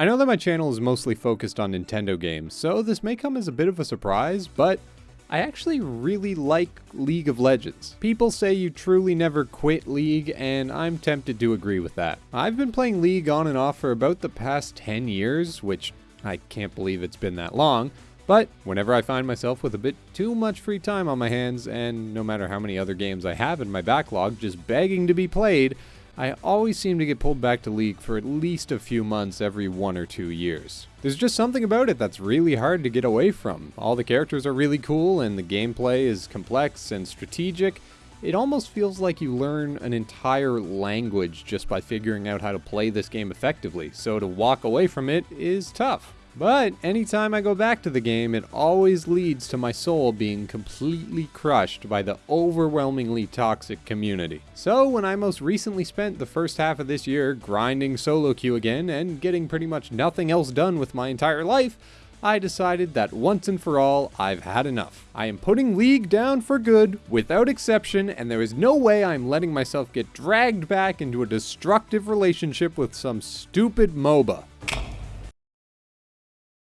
I know that my channel is mostly focused on Nintendo games, so this may come as a bit of a surprise, but I actually really like League of Legends. People say you truly never quit League, and I'm tempted to agree with that. I've been playing League on and off for about the past 10 years, which I can't believe it's been that long, but whenever I find myself with a bit too much free time on my hands, and no matter how many other games I have in my backlog just begging to be played, I always seem to get pulled back to League for at least a few months every one or two years. There's just something about it that's really hard to get away from. All the characters are really cool and the gameplay is complex and strategic. It almost feels like you learn an entire language just by figuring out how to play this game effectively, so to walk away from it is tough. But anytime I go back to the game, it always leads to my soul being completely crushed by the overwhelmingly toxic community. So when I most recently spent the first half of this year grinding solo queue again and getting pretty much nothing else done with my entire life, I decided that once and for all, I've had enough. I am putting League down for good, without exception, and there is no way I'm letting myself get dragged back into a destructive relationship with some stupid MOBA.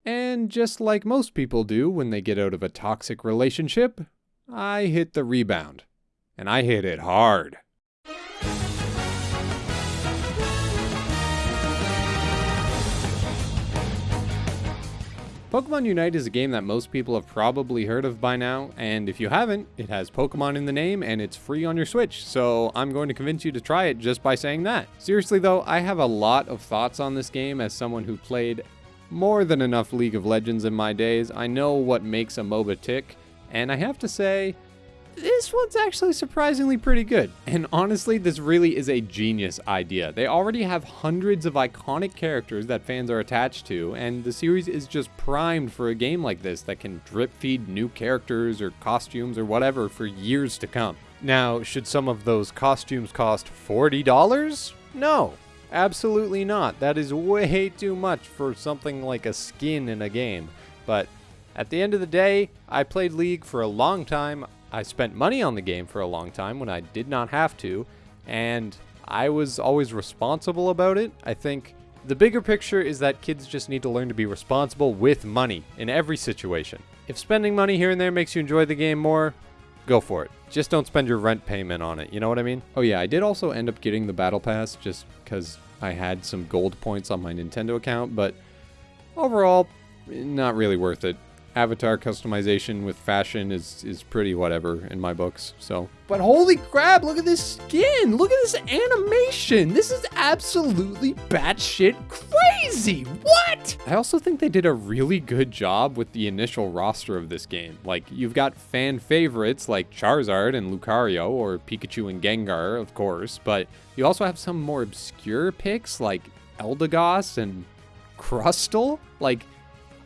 And just like most people do when they get out of a toxic relationship, I hit the rebound. And I hit it hard. Pokemon Unite is a game that most people have probably heard of by now, and if you haven't, it has Pokemon in the name and it's free on your Switch, so I'm going to convince you to try it just by saying that. Seriously though, I have a lot of thoughts on this game as someone who played more than enough League of Legends in my days. I know what makes a MOBA tick, and I have to say, this one's actually surprisingly pretty good. And honestly, this really is a genius idea. They already have hundreds of iconic characters that fans are attached to, and the series is just primed for a game like this that can drip feed new characters or costumes or whatever for years to come. Now, should some of those costumes cost $40? No, Absolutely not. That is way too much for something like a skin in a game. But at the end of the day, I played League for a long time. I spent money on the game for a long time when I did not have to. And I was always responsible about it. I think the bigger picture is that kids just need to learn to be responsible with money in every situation. If spending money here and there makes you enjoy the game more, go for it. Just don't spend your rent payment on it, you know what I mean? Oh yeah, I did also end up getting the battle pass just because I had some gold points on my Nintendo account, but overall, not really worth it avatar customization with fashion is is pretty whatever in my books. So, but holy crap! Look at this skin! Look at this animation! This is absolutely batshit crazy! What? I also think they did a really good job with the initial roster of this game. Like, you've got fan favorites like Charizard and Lucario, or Pikachu and Gengar, of course, but you also have some more obscure picks like Eldegoss and Crustle. Like,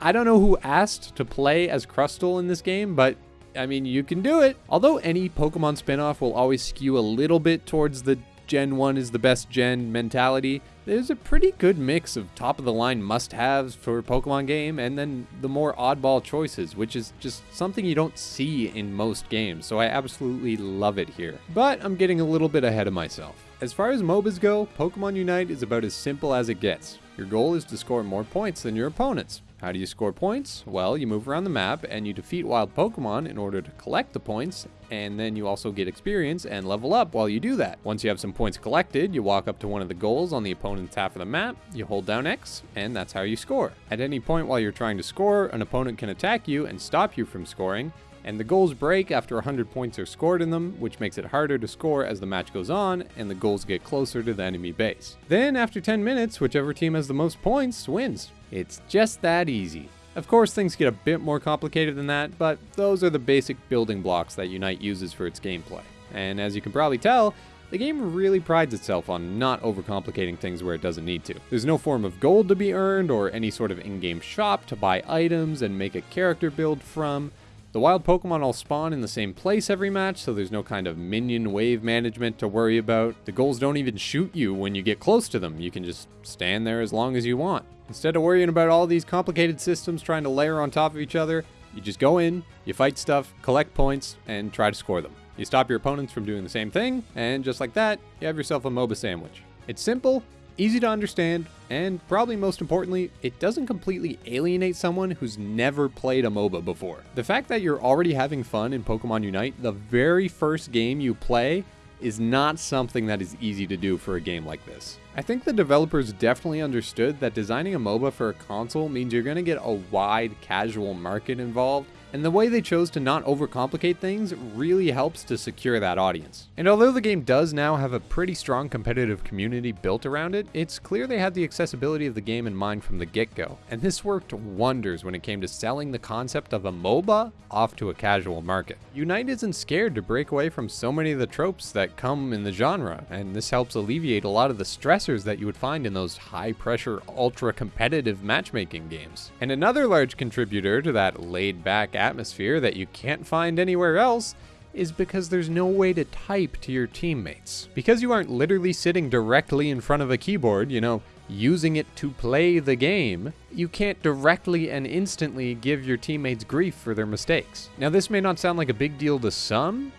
I don't know who asked to play as Crustle in this game, but I mean, you can do it. Although any Pokemon spinoff will always skew a little bit towards the Gen 1 is the best gen mentality, there's a pretty good mix of top of the line must haves for a Pokemon game and then the more oddball choices, which is just something you don't see in most games, so I absolutely love it here. But I'm getting a little bit ahead of myself. As far as MOBAs go, Pokemon Unite is about as simple as it gets. Your goal is to score more points than your opponents. How do you score points? Well, you move around the map and you defeat wild Pokemon in order to collect the points, and then you also get experience and level up while you do that. Once you have some points collected, you walk up to one of the goals on the opponent's half of the map, you hold down X, and that's how you score. At any point while you're trying to score, an opponent can attack you and stop you from scoring, and the goals break after 100 points are scored in them, which makes it harder to score as the match goes on, and the goals get closer to the enemy base. Then, after 10 minutes, whichever team has the most points wins. It's just that easy. Of course, things get a bit more complicated than that, but those are the basic building blocks that Unite uses for its gameplay. And as you can probably tell, the game really prides itself on not overcomplicating things where it doesn't need to. There's no form of gold to be earned or any sort of in-game shop to buy items and make a character build from. The wild Pokemon all spawn in the same place every match, so there's no kind of minion wave management to worry about. The goals don't even shoot you when you get close to them. You can just stand there as long as you want. Instead of worrying about all these complicated systems trying to layer on top of each other, you just go in, you fight stuff, collect points, and try to score them. You stop your opponents from doing the same thing, and just like that, you have yourself a MOBA sandwich. It's simple, easy to understand, and probably most importantly, it doesn't completely alienate someone who's never played a MOBA before. The fact that you're already having fun in Pokemon Unite, the very first game you play, is not something that is easy to do for a game like this. I think the developers definitely understood that designing a MOBA for a console means you're going to get a wide casual market involved, and the way they chose to not overcomplicate things really helps to secure that audience. And although the game does now have a pretty strong competitive community built around it, it's clear they had the accessibility of the game in mind from the get-go, and this worked wonders when it came to selling the concept of a MOBA off to a casual market. Unite isn't scared to break away from so many of the tropes that come in the genre, and this helps alleviate a lot of the stressors that you would find in those high-pressure, ultra-competitive matchmaking games. And another large contributor to that laid-back atmosphere that you can't find anywhere else is because there's no way to type to your teammates. Because you aren't literally sitting directly in front of a keyboard, you know, using it to play the game, you can't directly and instantly give your teammates grief for their mistakes. Now, this may not sound like a big deal to some,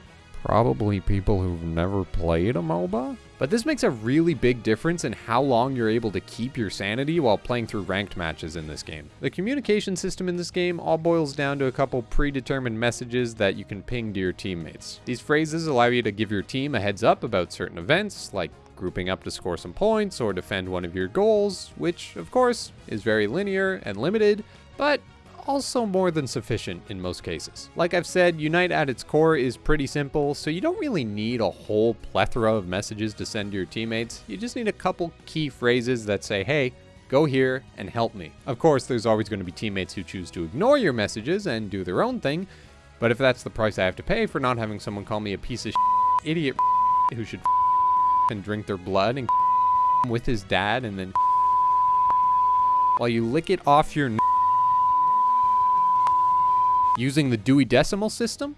probably people who've never played a MOBA, but this makes a really big difference in how long you're able to keep your sanity while playing through ranked matches in this game. The communication system in this game all boils down to a couple predetermined messages that you can ping to your teammates. These phrases allow you to give your team a heads up about certain events, like grouping up to score some points or defend one of your goals, which, of course, is very linear and limited, but also more than sufficient in most cases. Like I've said, Unite at its core is pretty simple, so you don't really need a whole plethora of messages to send to your teammates. You just need a couple key phrases that say, hey, go here and help me. Of course, there's always going to be teammates who choose to ignore your messages and do their own thing, but if that's the price I have to pay for not having someone call me a piece of idiot who should and drink their blood and with his dad and then while you lick it off your using the Dewey Decimal System?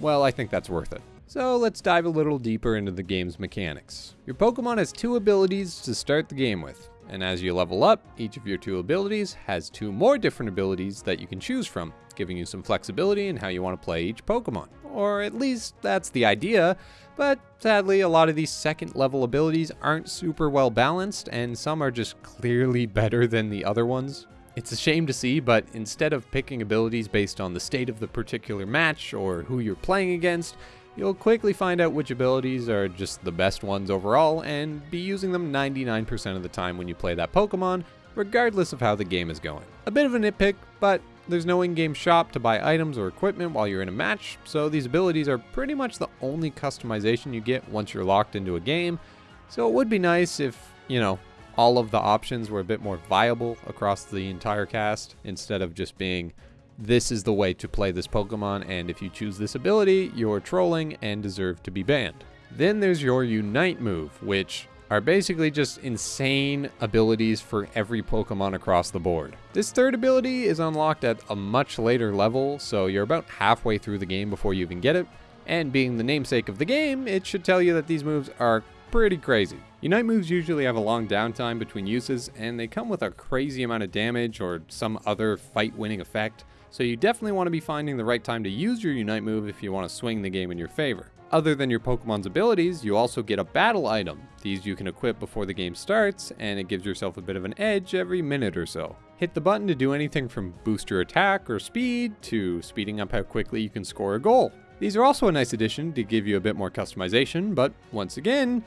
Well, I think that's worth it. So let's dive a little deeper into the game's mechanics. Your Pokemon has two abilities to start the game with, and as you level up, each of your two abilities has two more different abilities that you can choose from, giving you some flexibility in how you want to play each Pokemon. Or at least that's the idea, but sadly a lot of these second level abilities aren't super well balanced and some are just clearly better than the other ones. It's a shame to see, but instead of picking abilities based on the state of the particular match or who you're playing against, you'll quickly find out which abilities are just the best ones overall and be using them 99% of the time when you play that Pokemon, regardless of how the game is going. A bit of a nitpick, but there's no in-game shop to buy items or equipment while you're in a match, so these abilities are pretty much the only customization you get once you're locked into a game, so it would be nice if, you know, all of the options were a bit more viable across the entire cast instead of just being this is the way to play this Pokemon, and if you choose this ability, you're trolling and deserve to be banned. Then there's your Unite move, which are basically just insane abilities for every Pokemon across the board. This third ability is unlocked at a much later level, so you're about halfway through the game before you even get it, and being the namesake of the game, it should tell you that these moves are pretty crazy. Unite moves usually have a long downtime between uses, and they come with a crazy amount of damage or some other fight-winning effect, so you definitely want to be finding the right time to use your Unite move if you want to swing the game in your favor. Other than your Pokemon's abilities, you also get a battle item. These you can equip before the game starts, and it gives yourself a bit of an edge every minute or so. Hit the button to do anything from boost your attack or speed, to speeding up how quickly you can score a goal. These are also a nice addition to give you a bit more customization, but once again,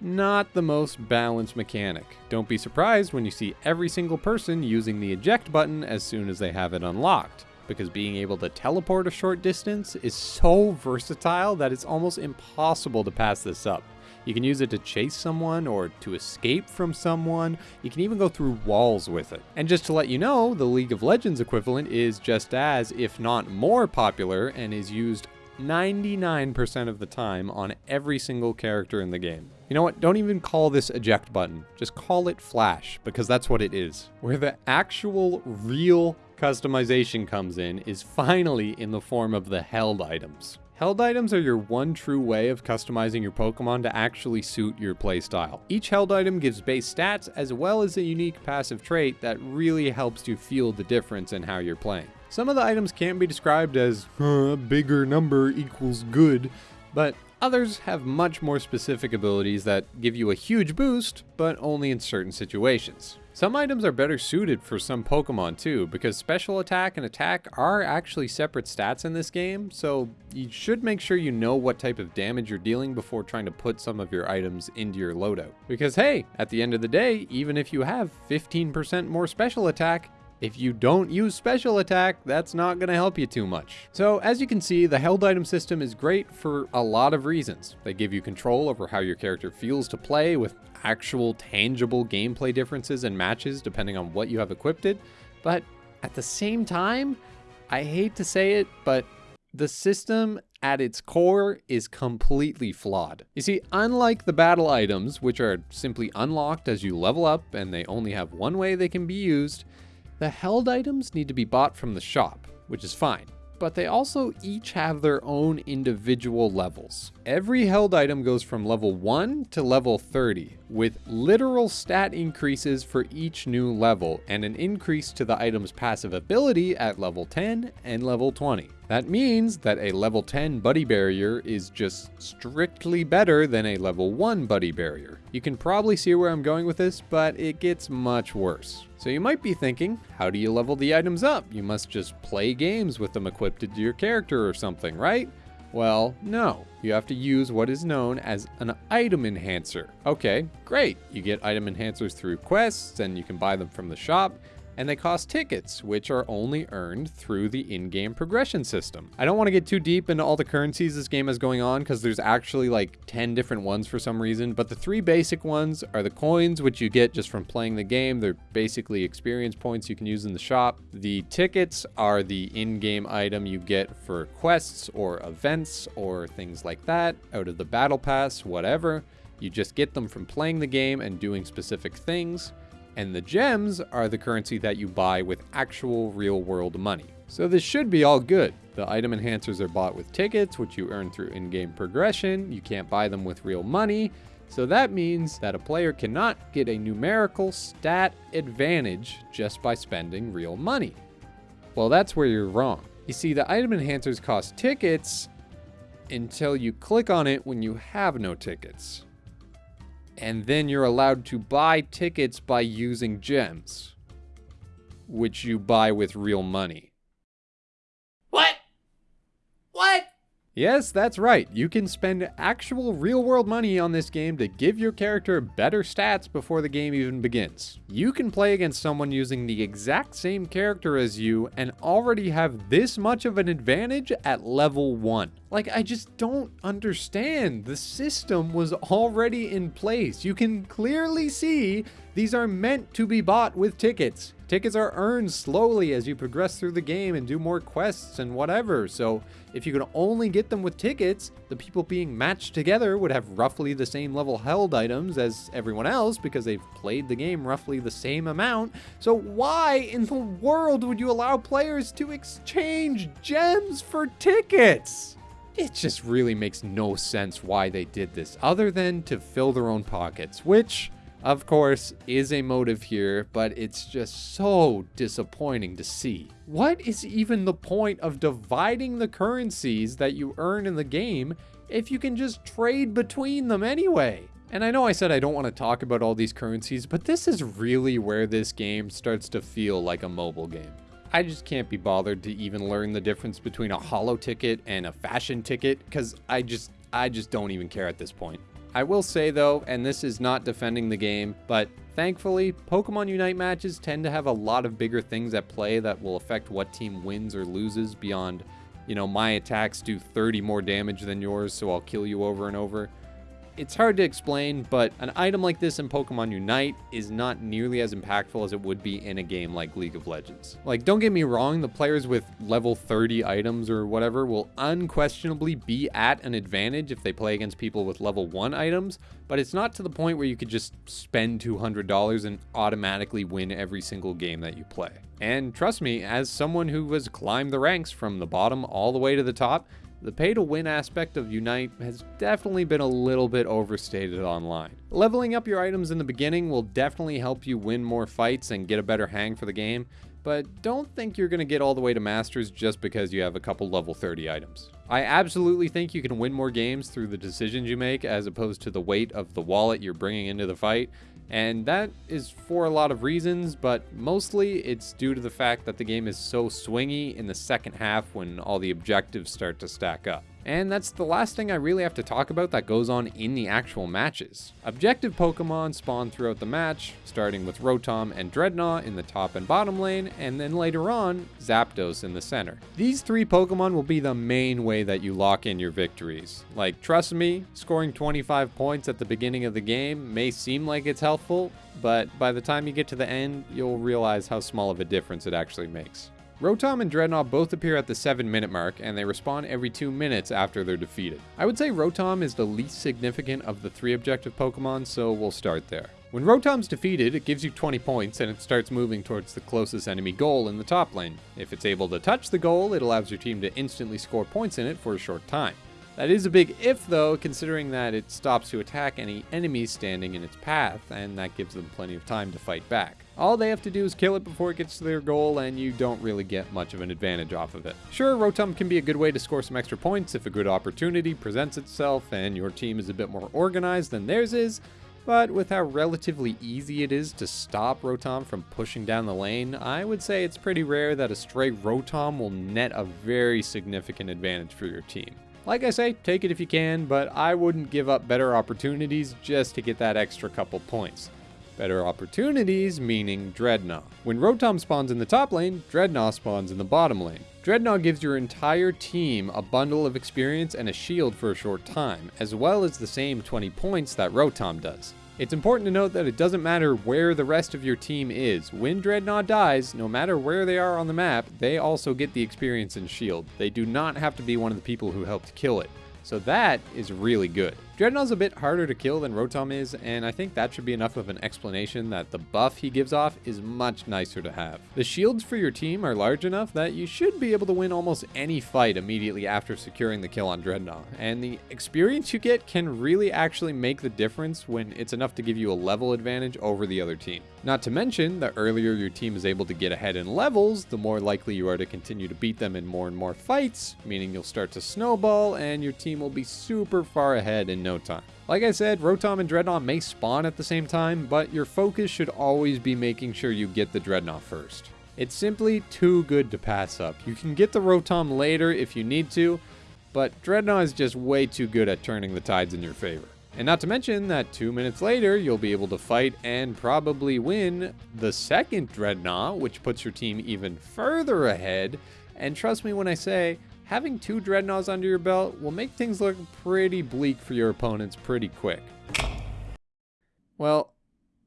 not the most balanced mechanic. Don't be surprised when you see every single person using the eject button as soon as they have it unlocked, because being able to teleport a short distance is so versatile that it's almost impossible to pass this up. You can use it to chase someone or to escape from someone. You can even go through walls with it. And just to let you know, the League of Legends equivalent is just as, if not more popular, and is used 99% of the time on every single character in the game. You know what? Don't even call this eject button. Just call it flash, because that's what it is. Where the actual, real customization comes in is finally in the form of the held items. Held items are your one true way of customizing your Pokemon to actually suit your playstyle. Each held item gives base stats as well as a unique passive trait that really helps you feel the difference in how you're playing. Some of the items can't be described as uh, bigger number equals good, but Others have much more specific abilities that give you a huge boost, but only in certain situations. Some items are better suited for some Pokemon too, because special attack and attack are actually separate stats in this game, so you should make sure you know what type of damage you're dealing before trying to put some of your items into your loadout. Because hey, at the end of the day, even if you have 15% more special attack, if you don't use special attack, that's not going to help you too much. So as you can see, the held item system is great for a lot of reasons. They give you control over how your character feels to play with actual tangible gameplay differences and matches depending on what you have equipped it. But at the same time, I hate to say it, but the system at its core is completely flawed. You see, unlike the battle items, which are simply unlocked as you level up and they only have one way they can be used, the held items need to be bought from the shop, which is fine, but they also each have their own individual levels. Every held item goes from level 1 to level 30, with literal stat increases for each new level and an increase to the item's passive ability at level 10 and level 20. That means that a level 10 buddy barrier is just strictly better than a level 1 buddy barrier. You can probably see where I'm going with this, but it gets much worse. So you might be thinking, how do you level the items up? You must just play games with them equipped to your character or something, right? Well, no. You have to use what is known as an item enhancer. Okay, great. You get item enhancers through quests and you can buy them from the shop and they cost tickets, which are only earned through the in-game progression system. I don't want to get too deep into all the currencies this game has going on because there's actually like 10 different ones for some reason, but the three basic ones are the coins, which you get just from playing the game. They're basically experience points you can use in the shop. The tickets are the in-game item you get for quests or events or things like that out of the battle pass, whatever. You just get them from playing the game and doing specific things and the gems are the currency that you buy with actual real world money. So this should be all good. The item enhancers are bought with tickets, which you earn through in-game progression. You can't buy them with real money. So that means that a player cannot get a numerical stat advantage just by spending real money. Well, that's where you're wrong. You see, the item enhancers cost tickets until you click on it when you have no tickets and then you're allowed to buy tickets by using gems, which you buy with real money. What? Yes, that's right. You can spend actual real world money on this game to give your character better stats before the game even begins. You can play against someone using the exact same character as you and already have this much of an advantage at level 1. Like, I just don't understand. The system was already in place. You can clearly see these are meant to be bought with tickets. Tickets are earned slowly as you progress through the game and do more quests and whatever. So if you could only get them with tickets, the people being matched together would have roughly the same level held items as everyone else because they've played the game roughly the same amount. So why in the world would you allow players to exchange gems for tickets? It just really makes no sense why they did this, other than to fill their own pockets, which, of course, is a motive here, but it's just so disappointing to see. What is even the point of dividing the currencies that you earn in the game if you can just trade between them anyway? And I know I said I don't want to talk about all these currencies, but this is really where this game starts to feel like a mobile game. I just can't be bothered to even learn the difference between a holo ticket and a fashion ticket because I just I just don't even care at this point. I will say though, and this is not defending the game, but thankfully, Pokemon Unite matches tend to have a lot of bigger things at play that will affect what team wins or loses beyond, you know, my attacks do 30 more damage than yours, so I'll kill you over and over. It's hard to explain, but an item like this in Pokemon Unite is not nearly as impactful as it would be in a game like League of Legends. Like, don't get me wrong, the players with level 30 items or whatever will unquestionably be at an advantage if they play against people with level 1 items, but it's not to the point where you could just spend $200 and automatically win every single game that you play. And trust me, as someone who has climbed the ranks from the bottom all the way to the top, the pay to win aspect of Unite has definitely been a little bit overstated online. Leveling up your items in the beginning will definitely help you win more fights and get a better hang for the game, but don't think you're going to get all the way to Masters just because you have a couple level 30 items. I absolutely think you can win more games through the decisions you make as opposed to the weight of the wallet you're bringing into the fight. And that is for a lot of reasons, but mostly it's due to the fact that the game is so swingy in the second half when all the objectives start to stack up. And that's the last thing I really have to talk about that goes on in the actual matches. Objective Pokemon spawn throughout the match, starting with Rotom and Drednaw in the top and bottom lane, and then later on, Zapdos in the center. These three Pokemon will be the main way that you lock in your victories. Like, trust me, scoring 25 points at the beginning of the game may seem like it's helpful, but by the time you get to the end, you'll realize how small of a difference it actually makes. Rotom and Drednaw both appear at the 7 minute mark, and they respawn every 2 minutes after they're defeated. I would say Rotom is the least significant of the three objective Pokemon, so we'll start there. When Rotom's defeated, it gives you 20 points and it starts moving towards the closest enemy goal in the top lane. If it's able to touch the goal, it allows your team to instantly score points in it for a short time. That is a big if though, considering that it stops to attack any enemies standing in its path, and that gives them plenty of time to fight back. All they have to do is kill it before it gets to their goal, and you don't really get much of an advantage off of it. Sure, Rotom can be a good way to score some extra points if a good opportunity presents itself and your team is a bit more organized than theirs is, but with how relatively easy it is to stop Rotom from pushing down the lane, I would say it's pretty rare that a stray Rotom will net a very significant advantage for your team. Like I say, take it if you can, but I wouldn't give up better opportunities just to get that extra couple points. Better opportunities meaning Drednaw. When Rotom spawns in the top lane, Drednaw spawns in the bottom lane. Drednaw gives your entire team a bundle of experience and a shield for a short time, as well as the same 20 points that Rotom does. It's important to note that it doesn't matter where the rest of your team is. When Drednaw dies, no matter where they are on the map, they also get the experience and shield. They do not have to be one of the people who helped kill it. So that is really good. Drednaw's a bit harder to kill than Rotom is, and I think that should be enough of an explanation that the buff he gives off is much nicer to have. The shields for your team are large enough that you should be able to win almost any fight immediately after securing the kill on Drednaw, and the experience you get can really actually make the difference when it's enough to give you a level advantage over the other team. Not to mention, the earlier your team is able to get ahead in levels, the more likely you are to continue to beat them in more and more fights, meaning you'll start to snowball and your team will be super far ahead in no time. Like I said, Rotom and Drednaw may spawn at the same time, but your focus should always be making sure you get the Drednaw first. It's simply too good to pass up. You can get the Rotom later if you need to, but Drednaw is just way too good at turning the tides in your favor. And not to mention that two minutes later, you'll be able to fight and probably win the second Drednaw, which puts your team even further ahead. And trust me when I say, having two Drednaws under your belt will make things look pretty bleak for your opponents pretty quick. Well,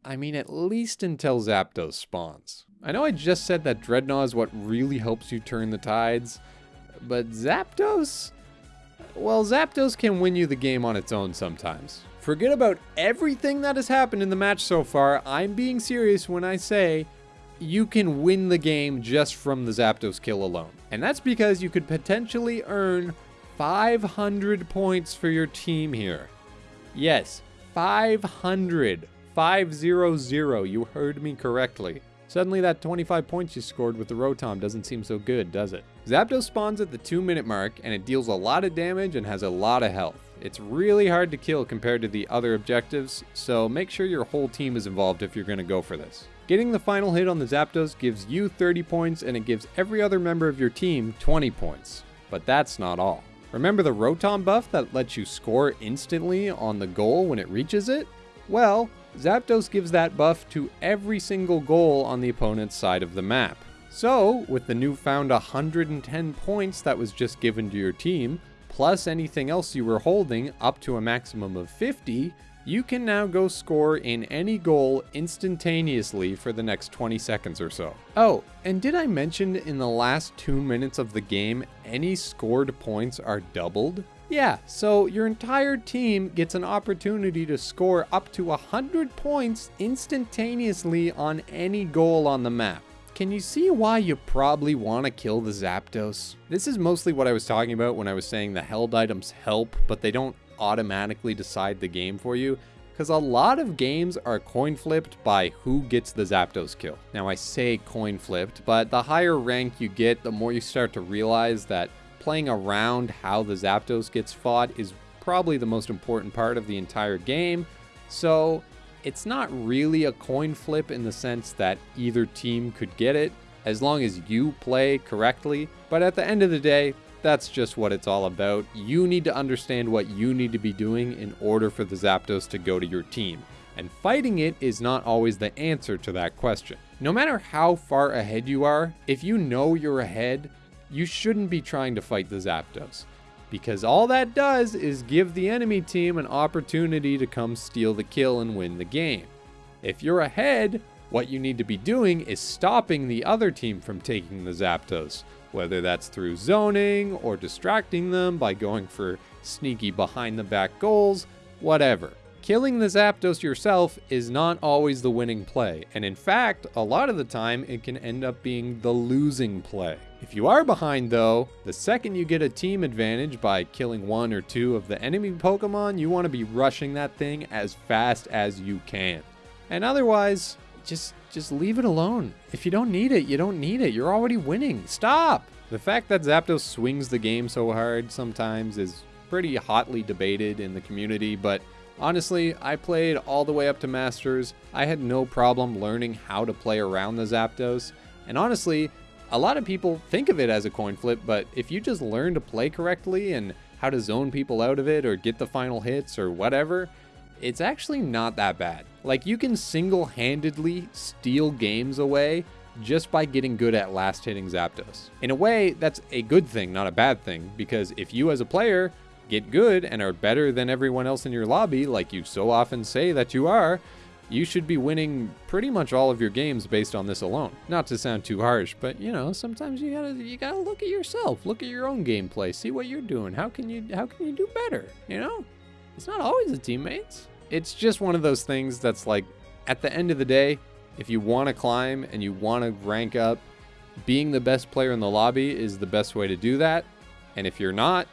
I mean at least until Zapdos spawns. I know I just said that Drednaw is what really helps you turn the tides, but Zapdos? Well, Zapdos can win you the game on its own sometimes. Forget about everything that has happened in the match so far, I'm being serious when I say you can win the game just from the Zapdos kill alone. And that's because you could potentially earn 500 points for your team here. Yes, 500. 500. You heard me correctly. Suddenly that 25 points you scored with the Rotom doesn't seem so good, does it? Zapdos spawns at the 2 minute mark and it deals a lot of damage and has a lot of health. It's really hard to kill compared to the other objectives, so make sure your whole team is involved if you're going to go for this. Getting the final hit on the Zapdos gives you 30 points and it gives every other member of your team 20 points. But that's not all. Remember the Rotom buff that lets you score instantly on the goal when it reaches it? Well, Zapdos gives that buff to every single goal on the opponent's side of the map. So, with the newfound 110 points that was just given to your team, plus anything else you were holding up to a maximum of 50, you can now go score in any goal instantaneously for the next 20 seconds or so. Oh, and did I mention in the last two minutes of the game, any scored points are doubled? Yeah, so your entire team gets an opportunity to score up to 100 points instantaneously on any goal on the map. Can you see why you probably want to kill the Zapdos? This is mostly what I was talking about when I was saying the held items help, but they don't automatically decide the game for you because a lot of games are coin flipped by who gets the Zapdos kill. Now I say coin flipped, but the higher rank you get, the more you start to realize that playing around how the Zapdos gets fought is probably the most important part of the entire game. So it's not really a coin flip in the sense that either team could get it as long as you play correctly. But at the end of the day, that's just what it's all about. You need to understand what you need to be doing in order for the Zapdos to go to your team. And fighting it is not always the answer to that question. No matter how far ahead you are, if you know you're ahead, you shouldn't be trying to fight the Zapdos. Because all that does is give the enemy team an opportunity to come steal the kill and win the game. If you're ahead, what you need to be doing is stopping the other team from taking the Zapdos, whether that's through zoning or distracting them by going for sneaky behind the back goals, whatever. Killing the Zapdos yourself is not always the winning play, and in fact, a lot of the time it can end up being the losing play. If you are behind though, the second you get a team advantage by killing one or two of the enemy Pokemon, you want to be rushing that thing as fast as you can. And otherwise, just just leave it alone. If you don't need it, you don't need it. You're already winning. Stop! The fact that Zapdos swings the game so hard sometimes is pretty hotly debated in the community, but honestly, I played all the way up to Masters. I had no problem learning how to play around the Zapdos. And honestly, a lot of people think of it as a coin flip, but if you just learn to play correctly and how to zone people out of it or get the final hits or whatever, it's actually not that bad. Like you can single-handedly steal games away just by getting good at last hitting Zapdos. In a way, that's a good thing, not a bad thing, because if you as a player get good and are better than everyone else in your lobby, like you so often say that you are, you should be winning pretty much all of your games based on this alone. Not to sound too harsh, but you know, sometimes you gotta you gotta look at yourself, look at your own gameplay, see what you're doing. How can you how can you do better? You know, it's not always the teammates. It's just one of those things that's like, at the end of the day, if you want to climb and you want to rank up, being the best player in the lobby is the best way to do that. And if you're not,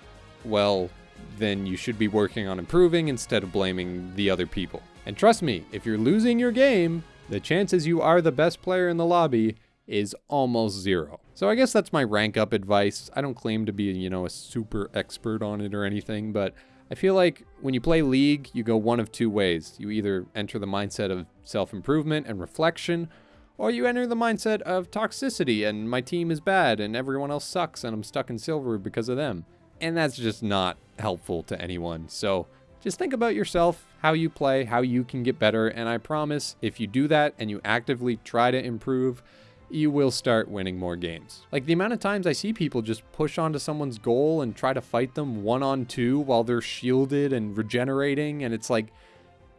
well, then you should be working on improving instead of blaming the other people. And trust me, if you're losing your game, the chances you are the best player in the lobby is almost zero. So I guess that's my rank up advice. I don't claim to be, you know, a super expert on it or anything, but I feel like when you play League, you go one of two ways. You either enter the mindset of self-improvement and reflection, or you enter the mindset of toxicity and my team is bad and everyone else sucks and I'm stuck in silver because of them. And that's just not helpful to anyone. So just think about yourself, how you play, how you can get better, and I promise if you do that and you actively try to improve, you will start winning more games. Like the amount of times I see people just push onto someone's goal and try to fight them one on two while they're shielded and regenerating, and it's like,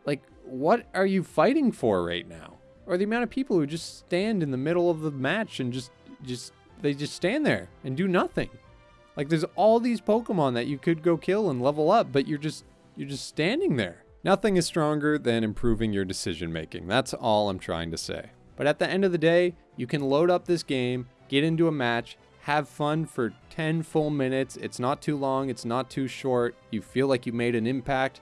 like, what are you fighting for right now? Or the amount of people who just stand in the middle of the match and just, just, they just stand there and do nothing. Like there's all these Pokemon that you could go kill and level up, but you're just you're just standing there. Nothing is stronger than improving your decision making. That's all I'm trying to say. But at the end of the day, you can load up this game, get into a match, have fun for 10 full minutes. It's not too long, it's not too short. You feel like you made an impact,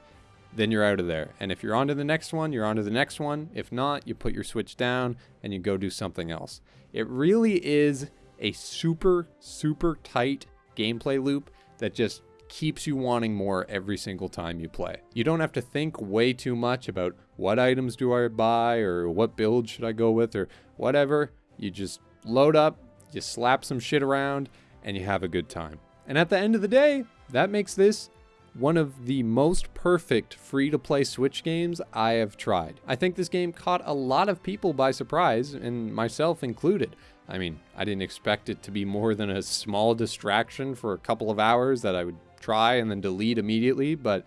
then you're out of there. And if you're on to the next one, you're on to the next one. If not, you put your Switch down and you go do something else. It really is a super, super tight gameplay loop that just keeps you wanting more every single time you play. You don't have to think way too much about what items do I buy or what build should I go with or whatever. You just load up, you slap some shit around, and you have a good time. And at the end of the day, that makes this one of the most perfect free to play Switch games I have tried. I think this game caught a lot of people by surprise, and myself included. I mean, I didn't expect it to be more than a small distraction for a couple of hours that I would try and then delete immediately, but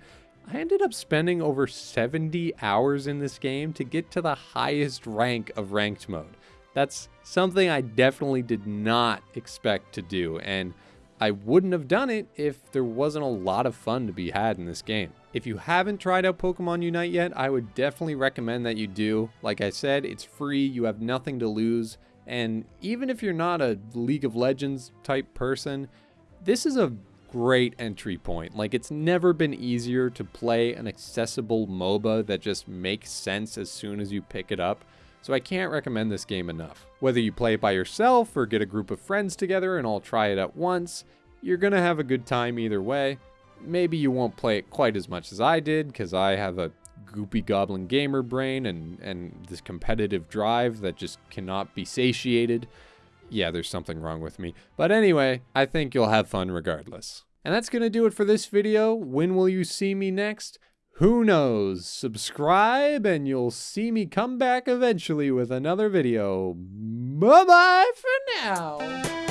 I ended up spending over 70 hours in this game to get to the highest rank of ranked mode. That's something I definitely did not expect to do, and I wouldn't have done it if there wasn't a lot of fun to be had in this game. If you haven't tried out Pokemon Unite yet, I would definitely recommend that you do. Like I said, it's free, you have nothing to lose, and even if you're not a League of Legends type person, this is a great entry point. Like, it's never been easier to play an accessible MOBA that just makes sense as soon as you pick it up. So I can't recommend this game enough. Whether you play it by yourself or get a group of friends together and all try it at once, you're gonna have a good time either way. Maybe you won't play it quite as much as I did, because I have a goopy goblin gamer brain and, and this competitive drive that just cannot be satiated. Yeah, there's something wrong with me. But anyway, I think you'll have fun regardless. And that's gonna do it for this video. When will you see me next? Who knows? Subscribe and you'll see me come back eventually with another video. Bye bye for now.